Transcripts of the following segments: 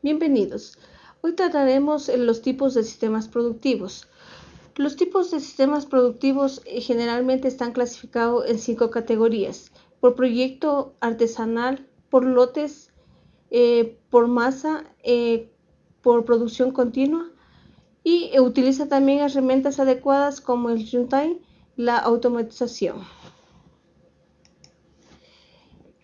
Bienvenidos. Hoy trataremos los tipos de sistemas productivos. Los tipos de sistemas productivos eh, generalmente están clasificados en cinco categorías. Por proyecto artesanal, por lotes, eh, por masa, eh, por producción continua y utiliza también herramientas adecuadas como el runtime, la automatización.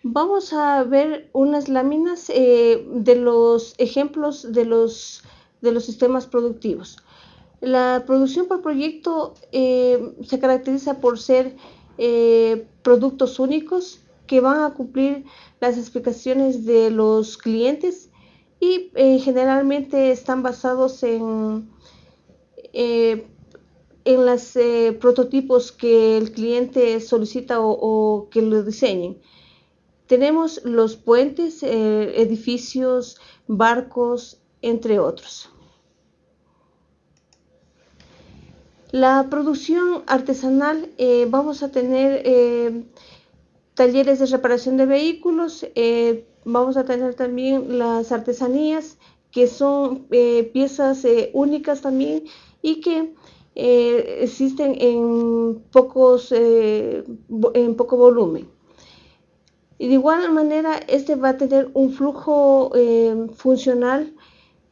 Vamos a ver unas láminas eh, de los ejemplos de los, de los sistemas productivos. La producción por proyecto eh, se caracteriza por ser eh, productos únicos que van a cumplir las especificaciones de los clientes y generalmente están basados en, en los prototipos que el cliente solicita o que lo diseñen. Tenemos los puentes, eh, edificios, barcos, entre otros. La producción artesanal, eh, vamos a tener eh, talleres de reparación de vehículos, vamos a tener también las artesanías, que son piezas únicas también y que existen en, pocos, en poco volumen. Y de igual manera, este va a tener un flujo eh, funcional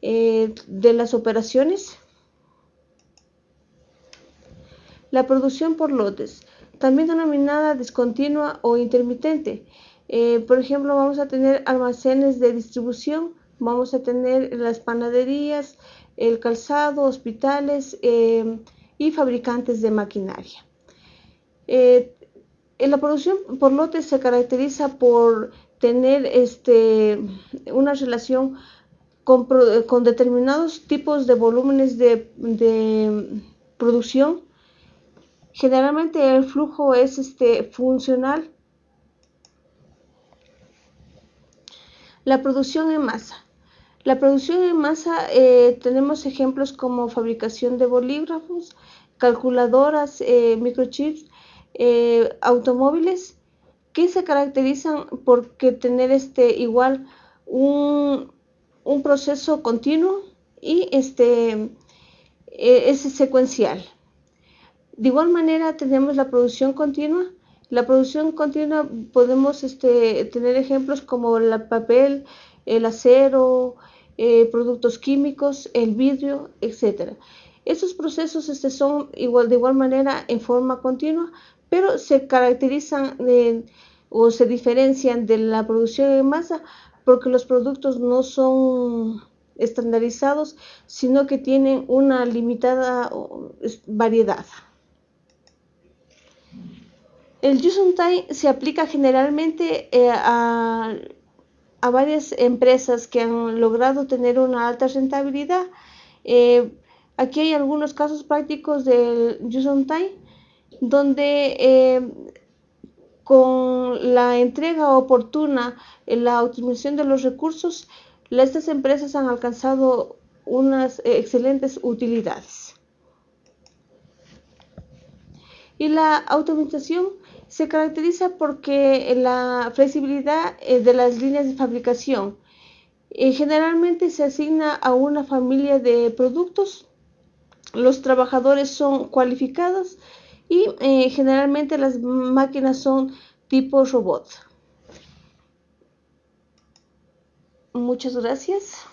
eh, de las operaciones. La producción por lotes, también denominada discontinua o intermitente. Eh, por ejemplo, vamos a tener almacenes de distribución, vamos a tener las panaderías, el calzado, hospitales y fabricantes de maquinaria la producción por lotes se caracteriza por tener este, una relación con, determinados tipos de volúmenes de, producción. Generalmente el flujo es este, funcional. La producción en masa. La producción en masa eh, tenemos ejemplos como fabricación de bolígrafos, calculadoras, eh, microchips, eh, automóviles que se caracterizan por tener este igual un, proceso continuo y este e, es secuencial. De igual manera tenemos la producción continua. La producción continua podemos este, tener ejemplos como el papel, el acero, eh, productos químicos, el vidrio, etc. Estos procesos este, son igual, de igual manera en forma continua, pero se caracterizan o se diferencian de la producción en masa porque los productos no son estandarizados, sino que tienen una limitada variedad. El Time se aplica generalmente eh, a, varias empresas que han logrado tener una alta rentabilidad. Eh, aquí hay algunos casos prácticos del Time donde eh, con la entrega oportuna, en la optimización de los recursos, estas empresas han alcanzado unas eh, excelentes utilidades. Y la automatización se caracteriza porque la flexibilidad eh, de las líneas de fabricación generalmente se asigna a una familia de productos. Los trabajadores son cualificados y eh, generalmente las máquinas son tipo robot. Muchas gracias.